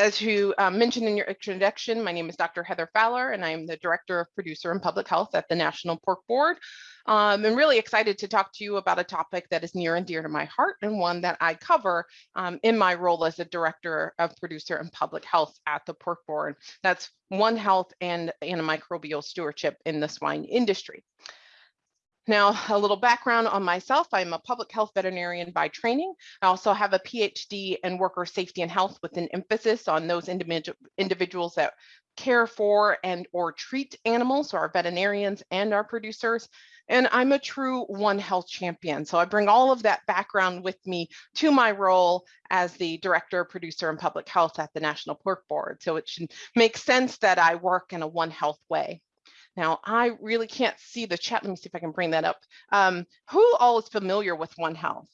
as you um, mentioned in your introduction, my name is Dr. Heather Fowler, and I'm the Director of Producer and Public Health at the National Pork Board. Um, I'm really excited to talk to you about a topic that is near and dear to my heart and one that I cover um, in my role as the Director of Producer and Public Health at the Pork Board. That's One Health and antimicrobial stewardship in the swine industry. Now, a little background on myself. I'm a public health veterinarian by training. I also have a PhD in worker safety and health with an emphasis on those individual individuals that care for and or treat animals, so our veterinarians and our producers. And I'm a true One Health champion. So I bring all of that background with me to my role as the director, producer, and public health at the National Pork Board. So it should make sense that I work in a One Health way. Now, I really can't see the chat. Let me see if I can bring that up. Um, who all is familiar with One Health?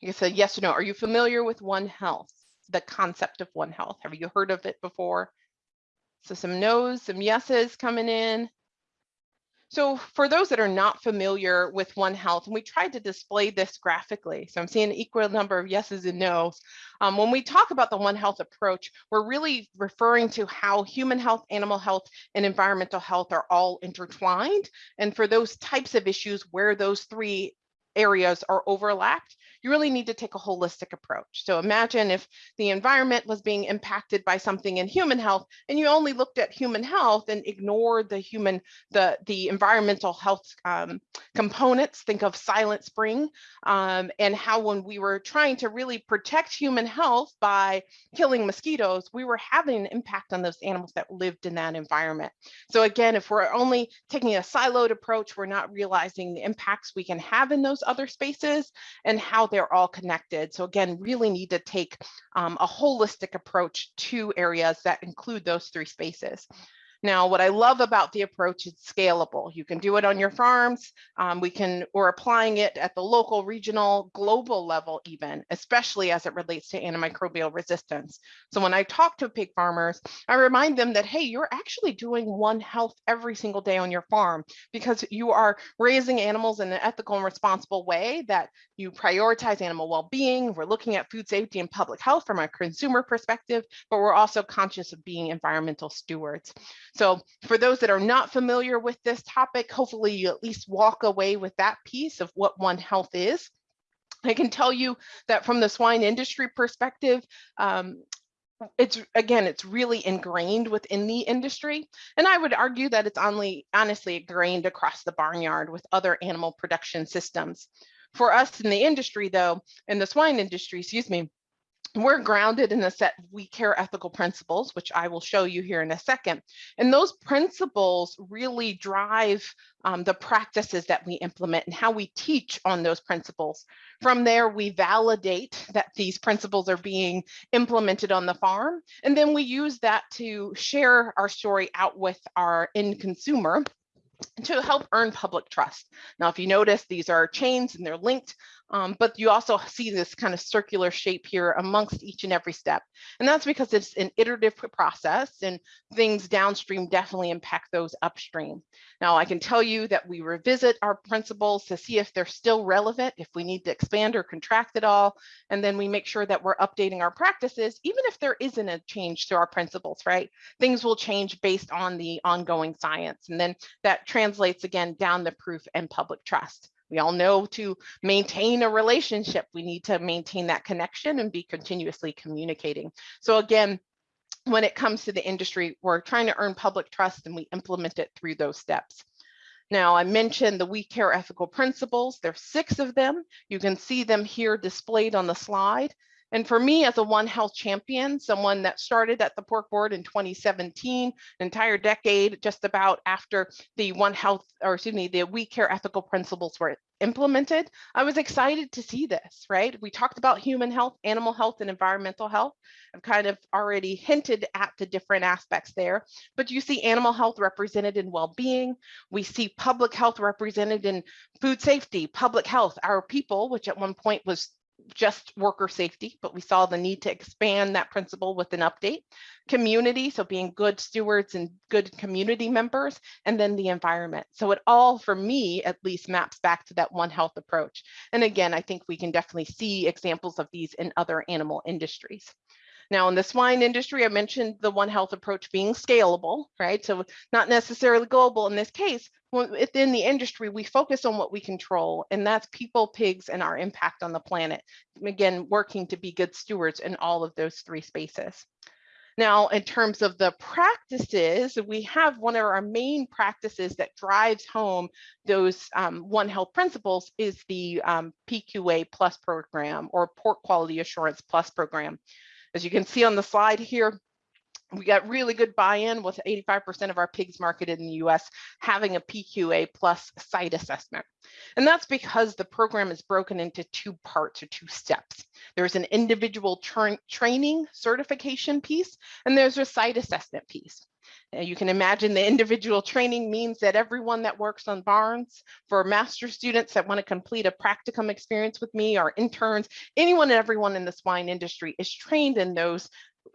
You said yes or no. Are you familiar with One Health, the concept of One Health? Have you heard of it before? So some no's, some yeses coming in. So for those that are not familiar with One Health, and we tried to display this graphically, so I'm seeing an equal number of yeses and nos. Um, when we talk about the One Health approach, we're really referring to how human health, animal health, and environmental health are all intertwined. And for those types of issues where those three areas are overlapped, you really need to take a holistic approach. So imagine if the environment was being impacted by something in human health and you only looked at human health and ignored the human, the, the environmental health um, components, think of Silent Spring, um, and how when we were trying to really protect human health by killing mosquitoes, we were having an impact on those animals that lived in that environment. So again, if we're only taking a siloed approach, we're not realizing the impacts we can have in those other spaces and how they're all connected. So again, really need to take um, a holistic approach to areas that include those three spaces. Now, what I love about the approach is scalable. You can do it on your farms. Um, we can, we're applying it at the local, regional, global level even, especially as it relates to antimicrobial resistance. So when I talk to pig farmers, I remind them that, hey, you're actually doing one health every single day on your farm because you are raising animals in an ethical and responsible way that you prioritize animal well-being. We're looking at food safety and public health from a consumer perspective, but we're also conscious of being environmental stewards. So for those that are not familiar with this topic, hopefully you at least walk away with that piece of what One Health is. I can tell you that from the swine industry perspective, um, it's again, it's really ingrained within the industry. And I would argue that it's only honestly ingrained across the barnyard with other animal production systems. For us in the industry though, in the swine industry, excuse me, we're grounded in a set of we care ethical principles, which I will show you here in a second. And those principles really drive um, the practices that we implement and how we teach on those principles. From there, we validate that these principles are being implemented on the farm. And then we use that to share our story out with our end consumer to help earn public trust. Now, if you notice, these are chains and they're linked, um, but you also see this kind of circular shape here amongst each and every step. And that's because it's an iterative process and things downstream definitely impact those upstream. Now, I can tell you that we revisit our principles to see if they're still relevant, if we need to expand or contract it all, and then we make sure that we're updating our practices, even if there isn't a change to our principles, right? Things will change based on the ongoing science. And then that translates again down the proof and public trust. We all know to maintain a relationship, we need to maintain that connection and be continuously communicating. So again, when it comes to the industry, we're trying to earn public trust and we implement it through those steps. Now, I mentioned the We Care ethical principles. There's six of them. You can see them here displayed on the slide. And for me as a One Health champion, someone that started at the pork board in 2017, an entire decade just about after the One Health, or excuse me, the We Care ethical principles were implemented, I was excited to see this, right? We talked about human health, animal health, and environmental health. I've kind of already hinted at the different aspects there, but you see animal health represented in well-being. We see public health represented in food safety, public health, our people, which at one point was just worker safety, but we saw the need to expand that principle with an update. Community, so being good stewards and good community members, and then the environment. So it all, for me, at least maps back to that One Health approach. And again, I think we can definitely see examples of these in other animal industries. Now, in the swine industry, I mentioned the One Health approach being scalable, right? So not necessarily global in this case. Within the industry, we focus on what we control, and that's people, pigs, and our impact on the planet. Again, working to be good stewards in all of those three spaces. Now, in terms of the practices, we have one of our main practices that drives home those um, One Health principles is the um, PQA Plus program or Pork Quality Assurance Plus program. As you can see on the slide here, we got really good buy-in with 85% of our pigs marketed in the US having a PQA plus site assessment. And that's because the program is broken into two parts or two steps. There's an individual tra training certification piece, and there's a site assessment piece. You can imagine the individual training means that everyone that works on barns, for master students that want to complete a practicum experience with me, or interns, anyone and everyone in the swine industry is trained in those,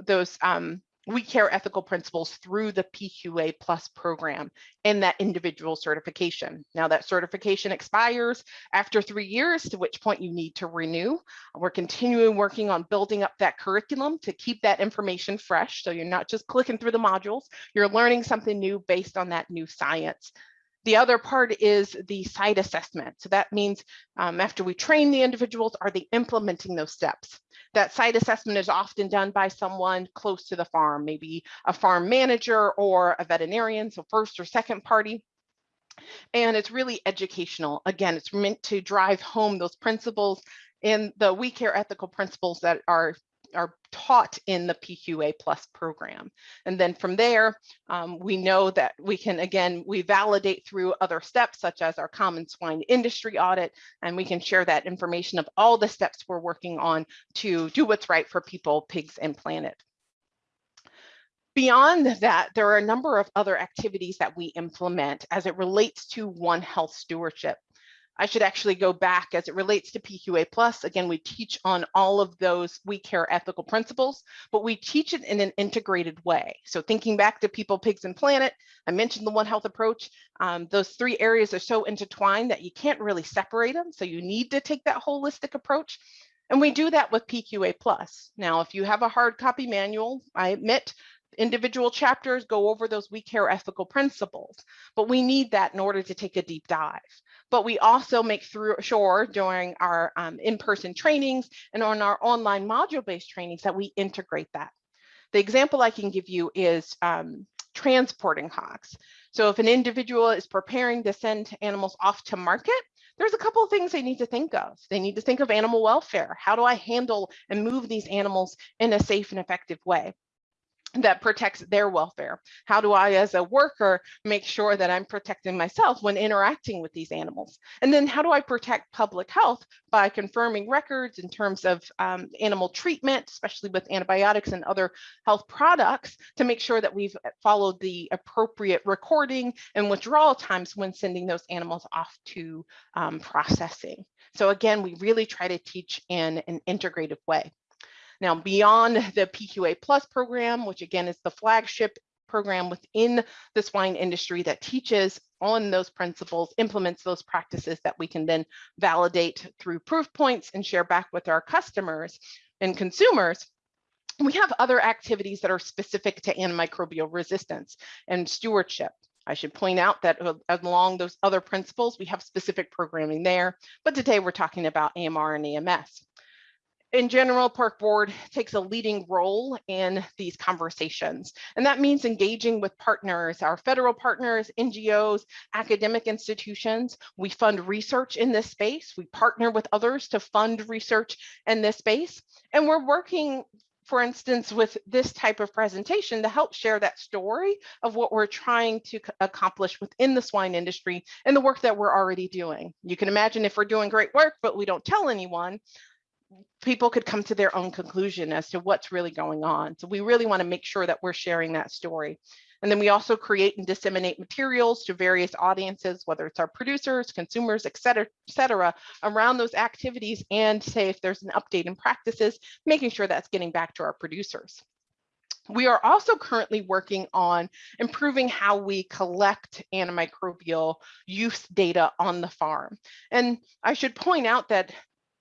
those um, we care ethical principles through the PQA plus program and that individual certification. Now that certification expires after three years, to which point you need to renew. We're continuing working on building up that curriculum to keep that information fresh. So you're not just clicking through the modules, you're learning something new based on that new science. The other part is the site assessment. So that means um, after we train the individuals, are they implementing those steps? That site assessment is often done by someone close to the farm, maybe a farm manager or a veterinarian, so first or second party. And it's really educational. Again, it's meant to drive home those principles and the we care ethical principles that are are taught in the PQA plus program. And then from there, um, we know that we can, again, we validate through other steps such as our common swine industry audit, and we can share that information of all the steps we're working on to do what's right for people, pigs, and planet. Beyond that, there are a number of other activities that we implement as it relates to One Health stewardship. I should actually go back as it relates to PQA plus. Again, we teach on all of those we care ethical principles, but we teach it in an integrated way. So thinking back to people, pigs, and planet, I mentioned the One Health approach. Um, those three areas are so intertwined that you can't really separate them. So you need to take that holistic approach. And we do that with PQA plus. Now, if you have a hard copy manual, I admit individual chapters go over those we care ethical principles, but we need that in order to take a deep dive but we also make through sure during our um, in-person trainings and on our online module-based trainings that we integrate that. The example I can give you is um, transporting hogs. So if an individual is preparing to send animals off to market, there's a couple of things they need to think of. They need to think of animal welfare. How do I handle and move these animals in a safe and effective way? That protects their welfare? How do I, as a worker, make sure that I'm protecting myself when interacting with these animals? And then how do I protect public health by confirming records in terms of um, animal treatment, especially with antibiotics and other health products, to make sure that we've followed the appropriate recording and withdrawal times when sending those animals off to um, processing. So again, we really try to teach in an integrative way. Now, beyond the PQA Plus program, which again is the flagship program within the swine industry that teaches on those principles, implements those practices that we can then validate through proof points and share back with our customers and consumers, we have other activities that are specific to antimicrobial resistance and stewardship. I should point out that uh, along those other principles, we have specific programming there, but today we're talking about AMR and AMS in general, Pork Board takes a leading role in these conversations. And that means engaging with partners, our federal partners, NGOs, academic institutions. We fund research in this space. We partner with others to fund research in this space. And we're working for instance, with this type of presentation to help share that story of what we're trying to accomplish within the swine industry and the work that we're already doing. You can imagine if we're doing great work, but we don't tell anyone, people could come to their own conclusion as to what's really going on. So we really want to make sure that we're sharing that story. And then we also create and disseminate materials to various audiences, whether it's our producers, consumers, et cetera, et cetera, around those activities and say if there's an update in practices, making sure that's getting back to our producers. We are also currently working on improving how we collect antimicrobial use data on the farm. And I should point out that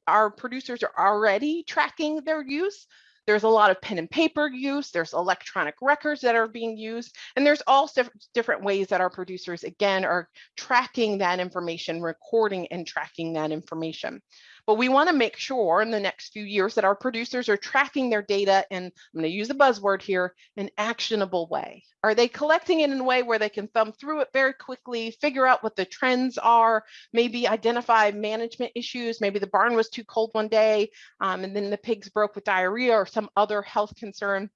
our producers are already tracking their use. There's a lot of pen and paper use, there's electronic records that are being used, and there's all different ways that our producers, again, are tracking that information, recording and tracking that information. But we want to make sure in the next few years that our producers are tracking their data in, I'm going to use a buzzword here, an actionable way. Are they collecting it in a way where they can thumb through it very quickly, figure out what the trends are, maybe identify management issues, maybe the barn was too cold one day um, and then the pigs broke with diarrhea or some other health concern.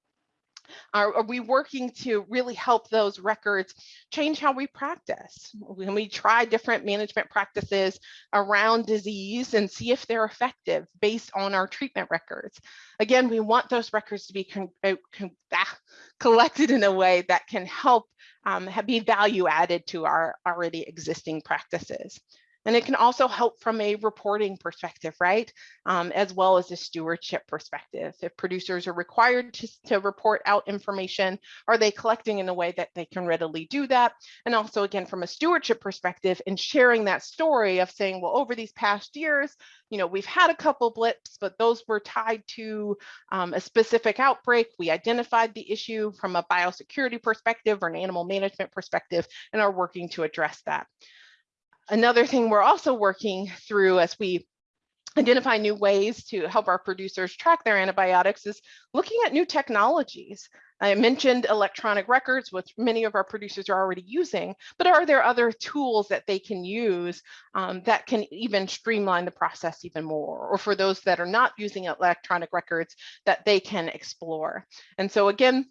Are, are, we working to really help those records change how we practice? When we try different management practices around disease and see if they're effective based on our treatment records. Again, we want those records to be uh, ah, collected in a way that can help um, be value added to our already existing practices. And it can also help from a reporting perspective, right? Um, as well as a stewardship perspective. If producers are required to, to report out information, are they collecting in a way that they can readily do that? And also again, from a stewardship perspective and sharing that story of saying, well, over these past years, you know, we've had a couple blips, but those were tied to um, a specific outbreak. We identified the issue from a biosecurity perspective or an animal management perspective and are working to address that. Another thing we're also working through as we identify new ways to help our producers track their antibiotics is looking at new technologies. I mentioned electronic records, which many of our producers are already using, but are there other tools that they can use um, that can even streamline the process even more? Or for those that are not using electronic records that they can explore. And so again,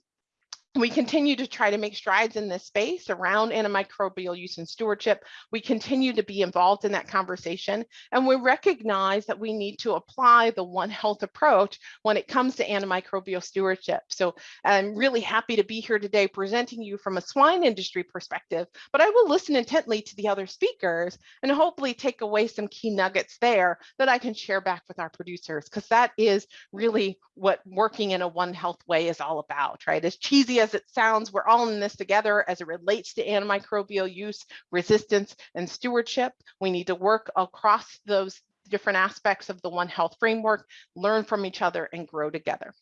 we continue to try to make strides in this space around antimicrobial use and stewardship. We continue to be involved in that conversation, and we recognize that we need to apply the One Health approach when it comes to antimicrobial stewardship. So I'm really happy to be here today presenting you from a swine industry perspective, but I will listen intently to the other speakers and hopefully take away some key nuggets there that I can share back with our producers, because that is really what working in a One Health way is all about, right? As cheesy as it sounds, we're all in this together as it relates to antimicrobial use, resistance, and stewardship. We need to work across those different aspects of the One Health framework, learn from each other, and grow together.